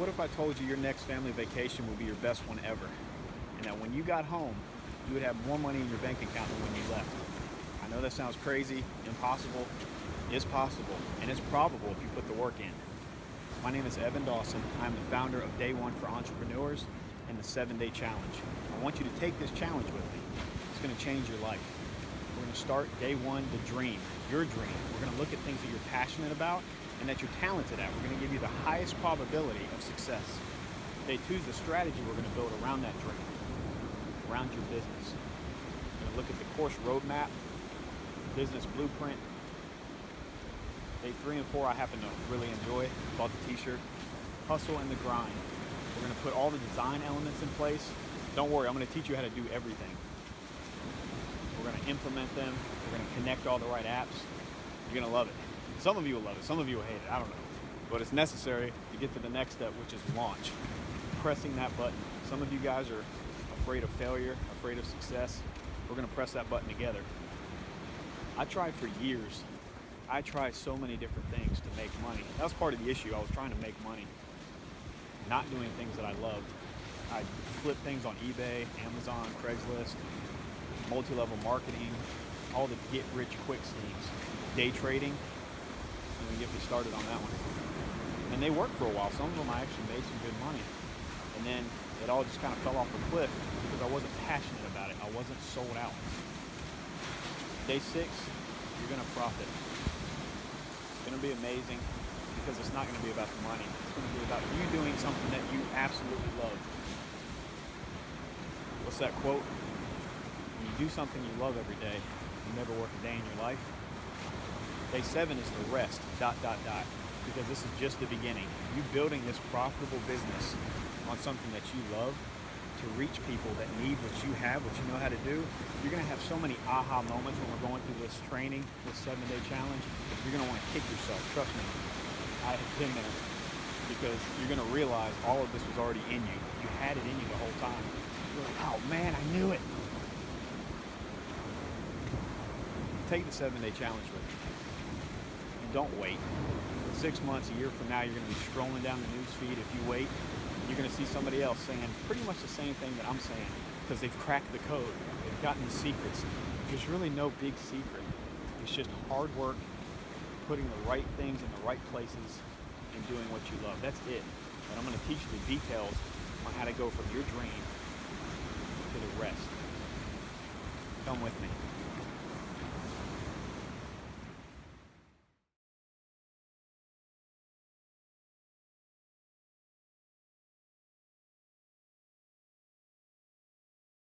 What if I told you your next family vacation would be your best one ever? And that when you got home, you would have more money in your bank account than when you left. I know that sounds crazy, impossible. It's possible, and it's probable if you put the work in. My name is Evan Dawson. I'm the founder of Day One for Entrepreneurs and the Seven Day Challenge. I want you to take this challenge with me. It's going to change your life. Going to start day one, the dream, your dream. We're going to look at things that you're passionate about and that you're talented at. We're going to give you the highest probability of success. Day two is the strategy we're going to build around that dream, around your business. We're going to look at the course roadmap, business blueprint. Day three and four I happen to really enjoy. Bought the t-shirt. Hustle and the grind. We're going to put all the design elements in place. Don't worry, I'm going to teach you how to do everything. To implement them. We're going to connect all the right apps. You're going to love it. Some of you will love it. Some of you will hate it. I don't know. But it's necessary to get to the next step, which is launch. Pressing that button. Some of you guys are afraid of failure, afraid of success. We're going to press that button together. I tried for years. I tried so many different things to make money. That was part of the issue. I was trying to make money, not doing things that I loved. I flip things on eBay, Amazon, Craigslist, multi-level marketing, all the get-rich-quick schemes, day trading. Let me get me started on that one. And they worked for a while. Some of them I actually made some good money. And then it all just kind of fell off the cliff because I wasn't passionate about it. I wasn't sold out. Day six, you're going to profit. It's going to be amazing because it's not going to be about the money. It's going to be about you doing something that you absolutely love. What's that quote? Do something you love every day, you never work a day in your life. Day seven is the rest, dot, dot, dot, because this is just the beginning. You building this profitable business on something that you love to reach people that need what you have, what you know how to do, you're to have so many aha moments when we're going through this training, this seven day challenge. You're want to kick yourself. Trust me, I have been there because you're to realize all of this was already in you. You had it in you the whole time. You're like, oh man, I knew it. Take the seven day challenge with you. And don't wait. Six months, a year from now, you're going to be scrolling down the news feed. If you wait, you're going to see somebody else saying pretty much the same thing that I'm saying because they've cracked the code. They've gotten the secrets. There's really no big secret. It's just hard work, putting the right things in the right places, and doing what you love. That's it. And I'm going to teach you the details on how to go from your dream to the rest. Come with me.